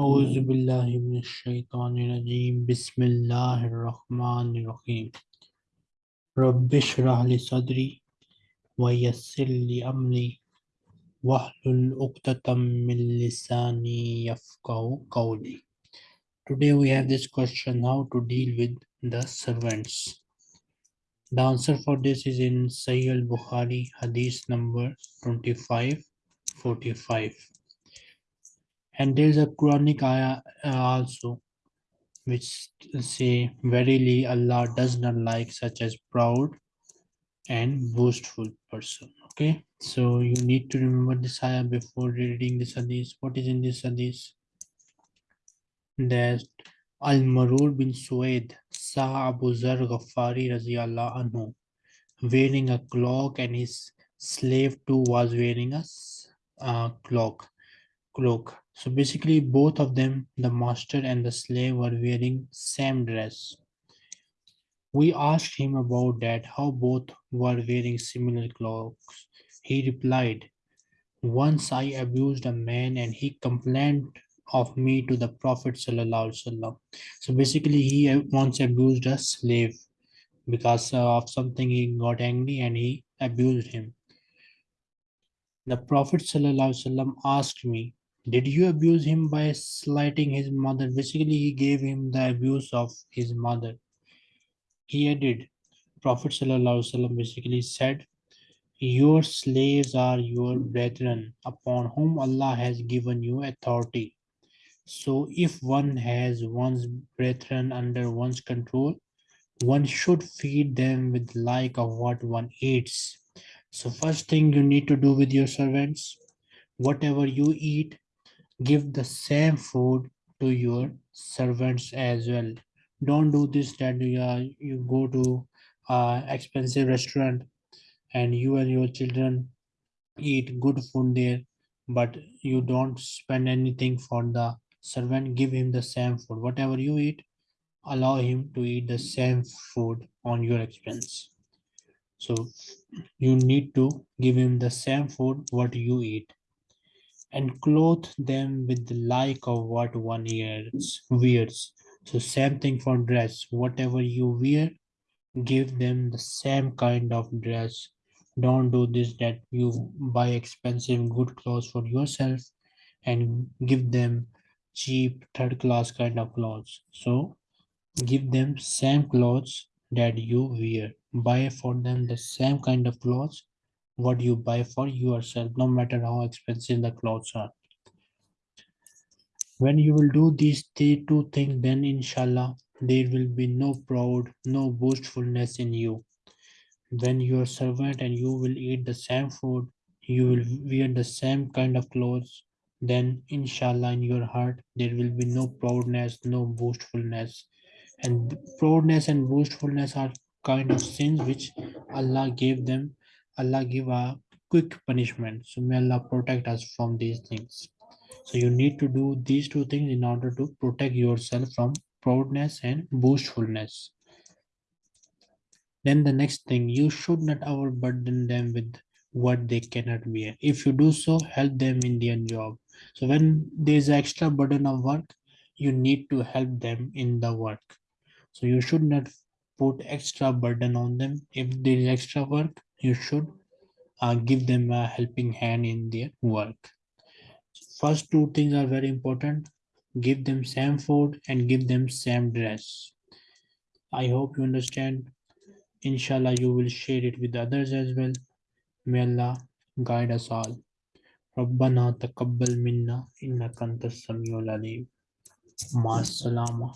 أعوذ بالله من الشيطان الرجيم بسم الله الرحمن الرحيم رب اشرح لي صدري ويسر لي أمري واحلل عقدة من لساني يفقهوا قولي Today we have this question how to deal with the servants. The answer for this is in Sahih al-Bukhari hadith number 2545 and there is a Quranic ayah uh, also which say verily Allah does not like such as proud and boastful person. Okay? So you need to remember this ayah before reading this hadith. What is in this hadith? That Al-Marur bin Suwaid saw Abu Zar Ghaffari radiallahu anhu wearing a cloak and his slave too was wearing a uh, cloak cloak so basically both of them, the master and the slave were wearing same dress. We asked him about that, how both were wearing similar cloaks. He replied, once I abused a man and he complained of me to the Prophet So basically he once abused a slave because uh, of something he got angry and he abused him. The Prophet ﷺ asked me, did you abuse him by slighting his mother? Basically, he gave him the abuse of his mother. He added, Prophet ﷺ basically said, Your slaves are your brethren, upon whom Allah has given you authority. So if one has one's brethren under one's control, one should feed them with like of what one eats. So first thing you need to do with your servants, whatever you eat, give the same food to your servants as well. Don't do this that you, uh, you go to uh, expensive restaurant and you and your children eat good food there but you don't spend anything for the servant. Give him the same food. Whatever you eat allow him to eat the same food on your expense. So you need to give him the same food what you eat and clothe them with the like of what one wears. wears. So same thing for dress. Whatever you wear, give them the same kind of dress. Don't do this that you buy expensive good clothes for yourself and give them cheap third class kind of clothes. So give them same clothes that you wear. Buy for them the same kind of clothes what you buy for yourself, no matter how expensive the clothes are. When you will do these two things, then inshallah, there will be no proud, no boastfulness in you. When you are servant and you will eat the same food, you will wear the same kind of clothes, then inshallah in your heart there will be no proudness, no boastfulness. And proudness and boastfulness are kind of sins which Allah gave them Allah give a quick punishment. So may Allah protect us from these things. So you need to do these two things in order to protect yourself from proudness and boastfulness. Then the next thing, you should not overburden them with what they cannot bear. If you do so, help them in their job. So when there is extra burden of work, you need to help them in the work. So you should not put extra burden on them. If there is extra work, you should uh, give them a helping hand in their work. First two things are very important. Give them same food and give them same dress. I hope you understand. Inshallah, you will share it with others as well. May Allah guide us all. ربنا تقبل منا إنك أنت السميع العليم مع السلامة